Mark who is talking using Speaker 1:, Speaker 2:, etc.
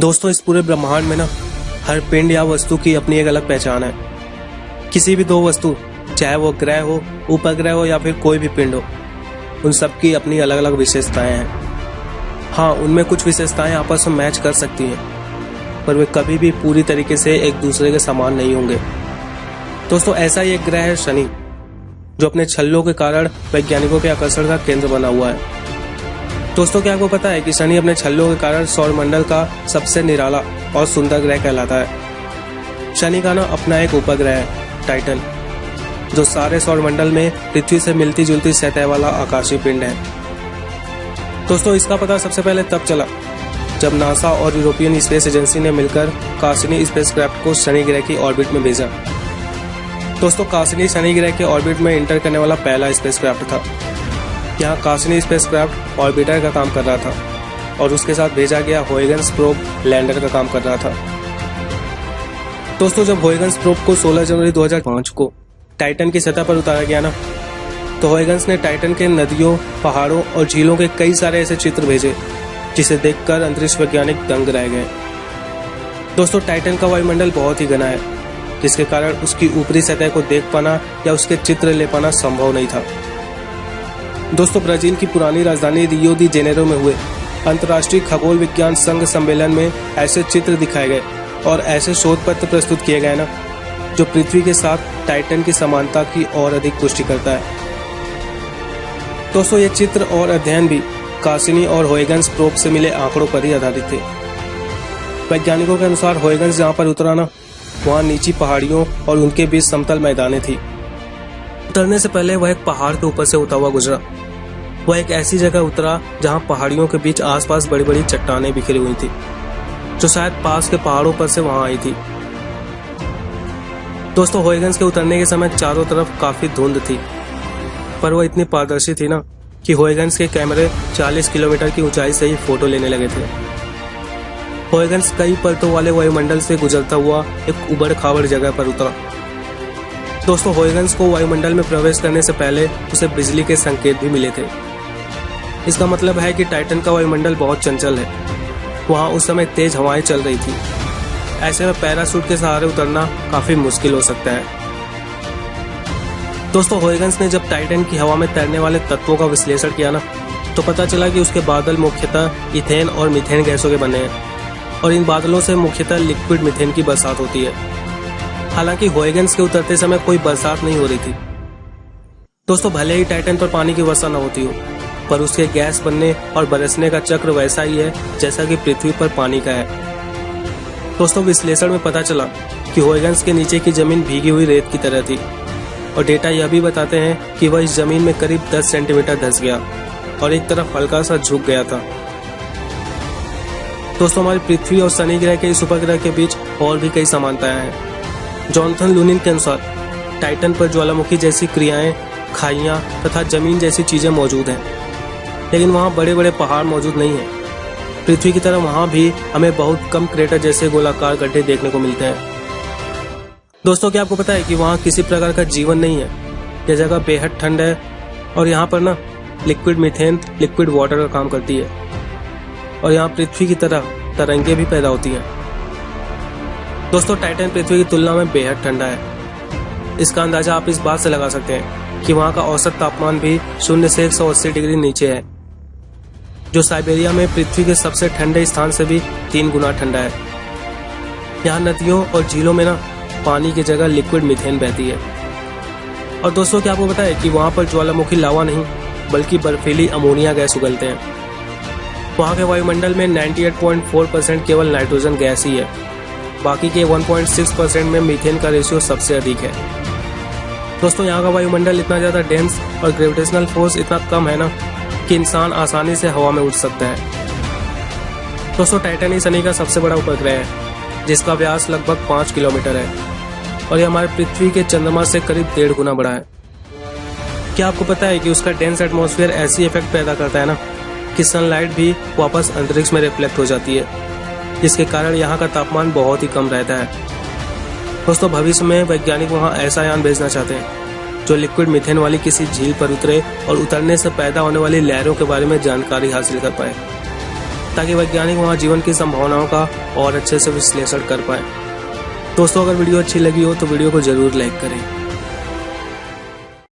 Speaker 1: दोस्तों, इस पूरे ब्रह्मांड में ना, हर पिंड या वस्तु की अपनी एक अलग पहचान है। किसी भी दो वस्तु, चाहे वो ग्रह हो, उपग्रह हो या फिर कोई भी पिंड हो, उन सब की अपनी अलग अलग विशेषताएँ हैं। हाँ उनमें कुछ विशेषताएँ आपस में मैच कर सकती हैं, पर वे कभी भी पूरी तरीके से एक दूसरे के समान नहीं होंगे। दोस्तों, ऐसा ही एक ग्रह है शनि, जो अपने छल्लों के कारण वैज्ञानिकों के आकर्षण का केंद्र बना हुआ है। दोस्तों, क्या आपको पता है कि शनि अपने छल्लों के कारण सौर मंडल का सबसे निराला और सुंदर ग्रह कहलाता है? शनि का ना अपना एक उपग्रह है, टाइटन, जो सारे सौर मंडल में पृथ्वी से मिलती जुलती सतह वाला आकाशीय पिंड है। दोस्तों, इसका पता सबसे पहले तब चला, जब नासा और यूरोपियन स्पेस एजेंसी ने मिलकर कासिनी स्पेसक्राफ्ट को शनि ग्रह की ऑर्बिट में भेजा। दोस्तों, कासिनी शनि ग्रह के ऑर्बिट में इंटर करने वाला पहला स्पेसक्राफ्ट था। यहाँ कासिनी स्पेसक्राफ्ट ऑर्बिटर का काम कर रहा था और उसके साथ भेजा गया होएगन्स प्रोब लैंडर का काम कर रहा था। दोस्तों, जब होएगन्स प्रोब को 16 जनवरी 2005 को टाइटन की सतह पर उतारा गया ना तो होएगन्स ने टाइटन के नदियों, पहाड़ों और झीलों के कई सारे ऐसे चित्र भेजे, जिसे देखकर अंतरिक्ष वैज्ञानिक दंग रह गए। दोस्तों टाइटन का वायुमंडल बहुत ही घना है, जिसके कारण उसकी ऊपरी सतह को देख पाना या उसके चित्र ले पाना संभव नहीं था। दोस्तों ब्राज़ील की पुरानी राजधानी रियो दी जेनेरो में हुए। अंतर्राष्ट्रीय खगोल विज्ञान संघ सम्मेलन में ऐसे चित्र दिखाए गए और ऐसे शोध पत्र प्रस्तुत किए गए ना, जो पृथ्वी के साथ टाइटन की समानता की और अधिक पुष्टि करता है। दोस्तों, ये चित्र और अध्ययन भी कासिनी और होएगन्स प्रोप से मिले आंकड़ों पर ही आधारित थे। वैज्ञानिकों के अनुसार होएगन्स जहाँ पर उतरा ना, वहाँ नीची पहाड़ियों और उनके बीच समतल मैदाने थी। उतरने से पहले वह एक पहाड़ के ऊपर से होता हुआ गुजरा। वह एक ऐसी जगह उतरा जहाँ पहाड़ियों के बीच आसपास बड़ी बड़ी चट्टानें बिखरी हुई थी, जो शायद पास के पहाड़ों पर से वहाँ आई थी। दोस्तों होएगन्स के उतरने के समय चारों तरफ़ काफ़ी धुंध थी, पर वह इतनी पारदर्शी थी ना कि होएगन्स के कैमरे 40 किलोमीटर की ऊंचाई से ही फ़ोटो लेने लगे थे। होएगन्स कई परतों वाले वायुमंडल से गुजरता हुआ एक उबड़ खाबड़ जगह पर उतरा। दोस्तों होएगन्स को वायुमंडल में प्रवेश करने से पहले उसे बिजली के संकेत भी मिले थे। इसका मतलब है कि टाइटन का वायुमंडल बहुत चंचल है। वहाँ उस समय तेज हवाएँ चल रही थी। ऐसे में पैरासूट के सहारे उतरना काफ़ी मुश्किल हो सकता है। दोस्तों होएगन्स ने जब टाइटन की हवा में तैरने वाले तत्वों का विश्लेषण किया ना तो पता चला कि उसके बादल मुख्यतः इथेन और मिथेन गैसों के बने हैं। और इन बादलों से मुख्यतः लिक्विड मिथेन की बरसात होती है। हालाँकि होएगन्स के उतरते समय कोई बरसात नहीं हो रही थी। दोस्तों, भले ही टाइटन पर पानी की वर्षा न होती हो, पर उसके गैस बनने और बरसने का चक्र वैसा ही है जैसा कि पृथ्वी पर पानी का है। दोस्तों, विश्लेषण में पता चला कि होएगन्स के नीचे की ज़मीन भीगी हुई रेत की तरह थी और डेटा यह भी बताते हैं कि वह इस ज़मीन में करीब 10 सेंटीमीटर धस गया और एक तरफ़ हल्का सा झुक गया था। दोस्तों, हमारी पृथ्वी और शनि ग्रह के इस उपग्रह के बीच और भी कई समानताएँ हैं। जॉनथन लूनिन के अनुसार, टाइटन पर ज्वालामुखी जैसी क्रियाएँ, खाइयाँ तथा ज़मीन जैसी चीज़ें मौजूद हैं। लेकिन वहाँ बड़े बड़े पहाड़ मौजूद नहीं हैं। पृथ्वी की तरह वहाँ भी हमें बहुत कम क्रेटर जैसे गोलाकार गड्ढे देखने को मिलते हैं। दोस्तों, क्या आपको पता है कि वहाँ किसी प्रकार का जीवन नहीं है? यह जगह बेहद ठंड है और यहाँ पर ना, लिक्विड मिथेन, लिक्विड वाटर का काम करती है। और यहाँ पृथ्वी की तरह तरंगे भी पैदा होती हैं। दोस्तों टाइटन पृथ्वी की तुलना में बेहद ठंडा है। इसका अंदाज़ा आप इस बात से लगा सकते हैं कि वहाँ का औसत तापमान भी शून्य से 180 डिग्री नीचे है, जो साइबेरिया में पृथ्वी के सबसे ठंडे स्थान से भी तीन गुना ठंडा है। यहाँ नदियों और झीलों में ना पानी की जगह लिक्विड मिथेन बहती है। और दोस्तों, क्या आपको है कि वहाँ पर ज्वालामुखी लावा नहीं, बल्कि बर्फीली अमोनिया गैस उगलते हैं। वहाँ के वायुमंडल में 98.4 परसेंट केवल नाइट्रोजन गैस ही है। बाकी के 1.6 परसेंट में मीथेन का रेशियो सबसे अधिक है। दोस्तों, यहाँ का वायुमंडल इतना ज़्यादा डेंस और ग्रेविटेशनल फोर्स इतना कम है ना कि इंसान आसानी से हवा में उड़ सकता है। दोस्तों टाइटनी शनि का सबसे बड़ा उपग्रह है, जिसका व्यास लगभग पाँच किलोमीटर है और ये हमारे पृथ्वी के चंद्रमा से करीब डेढ़ गुना बड़ा है। क्या आपको पता है कि उसका डेंस एटमॉस्फेयर ऐसी इफ़ेक्ट पैदा करता है ना कि सनलाइट भी वापस अंतरिक्ष में रिफ्लेक्ट हो जाती है? जिसके कारण यहाँ का तापमान बहुत ही कम रहता है। दोस्तों, भविष्य में वैज्ञानिक वहाँ ऐसा यान भेजना चाहते हैं, जो लिक्विड मिथेन वाली किसी झील पर उतरे और उतरने से पैदा होने वाली लहरों के बारे में जानकारी हासिल कर पाए, ताकि वैज्ञानिक वहाँ जीवन की संभावनाओं का और अच्छे से विश्लेषण कर पाए। दोस्तों, अगर वीडियो अच्छी लगी हो तो वीडियो को ज़रूर लाइक करें।